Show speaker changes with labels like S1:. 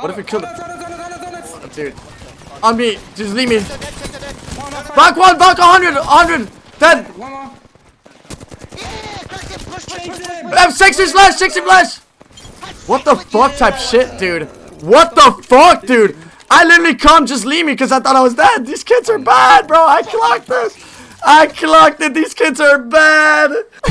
S1: What if we kill
S2: him?
S1: the- Dude. On me. Just leave me. Back one, back 100, 100. Dead.
S2: One more.
S3: Yeah, push, push, push, push.
S1: I have 60 60 plus. What the fuck type shit, dude? What the fuck, dude? I literally come, just leave me because I thought I was dead. These kids are bad, bro. I clocked this. I clocked it. These kids are bad.